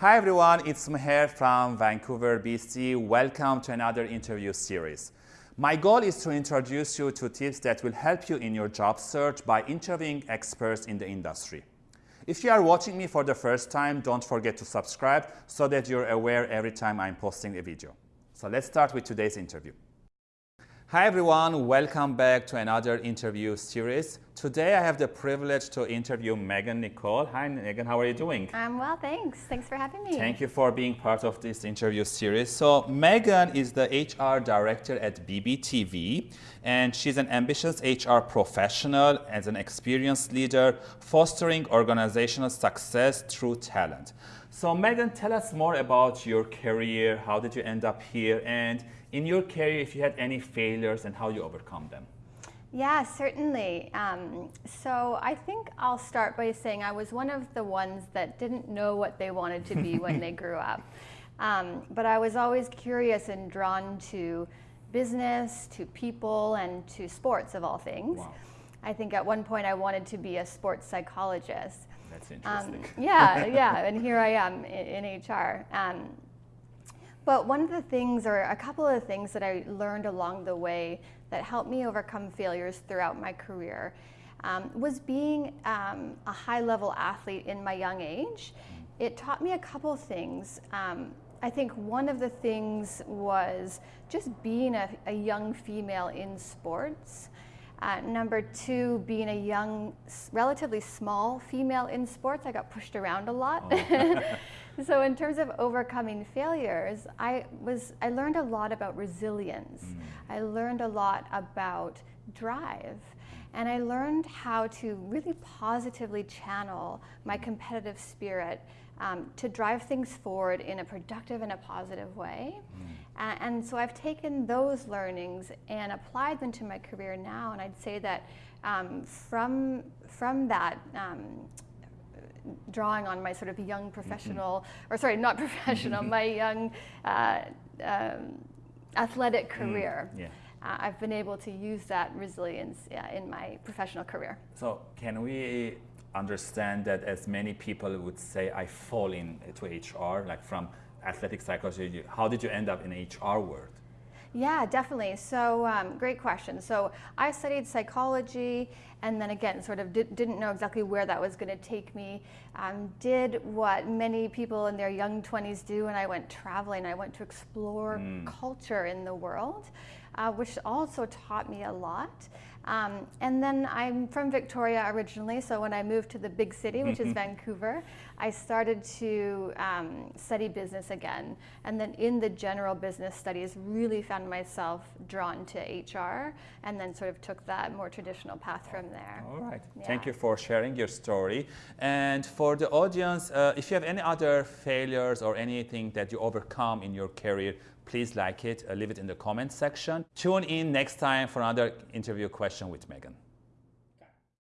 Hi everyone, it's Meher from Vancouver, BC. Welcome to another interview series. My goal is to introduce you to tips that will help you in your job search by interviewing experts in the industry. If you are watching me for the first time, don't forget to subscribe so that you're aware every time I'm posting a video. So let's start with today's interview. Hi everyone, welcome back to another interview series. Today I have the privilege to interview Megan Nicole. Hi Megan, how are you doing? I'm well, thanks. Thanks for having me. Thank you for being part of this interview series. So Megan is the HR director at BBTV and she's an ambitious HR professional as an experienced leader fostering organizational success through talent. So Megan, tell us more about your career. How did you end up here? And in your career, if you had any failures and how you overcome them. Yeah, certainly. Um, so I think I'll start by saying I was one of the ones that didn't know what they wanted to be when they grew up. Um, but I was always curious and drawn to business, to people, and to sports of all things. Wow. I think at one point I wanted to be a sports psychologist. That's interesting. Um, yeah, yeah, and here I am in, in HR. Um, but one of the things, or a couple of things that I learned along the way that helped me overcome failures throughout my career um, was being um, a high level athlete in my young age. It taught me a couple of things. Um, I think one of the things was just being a, a young female in sports. Uh, number two, being a young, relatively small female in sports, I got pushed around a lot. Oh. so in terms of overcoming failures, I was I learned a lot about resilience. Mm. I learned a lot about drive. And I learned how to really positively channel my competitive spirit um, to drive things forward in a productive and a positive way. Mm. Uh, and so I've taken those learnings and applied them to my career now. And I'd say that um, from, from that, um, drawing on my sort of young mm-hmm. professional, or sorry, not professional, my young uh, um, athletic mm, career. Mm, yeah. uh, I've been able to use that resilience uh, in my professional career. So can we understand that as many people would say, I fall into HR, like from athletic psychology, how did you end up in HR world? Yeah, definitely. So um, great question. So I studied psychology and then again sort of did, not know exactly where that was going to take me. Um, did what many people in their young 20s do and I went traveling. I went to explore mm. culture in the world, uh, which also taught me a lot. Um, and then I'm from Victoria originally, so when I moved to the big city, which is Vancouver, I started to um, study business again. And then in the general business studies, really found myself drawn to HR and then sort of took that more traditional path from there. All right. Yeah. Thank you for sharing your story. And for the audience, uh, if you have any other failures or anything that you overcome in your career, please like it, uh, leave it in the comments section. Tune in next time for another interview question with Megan.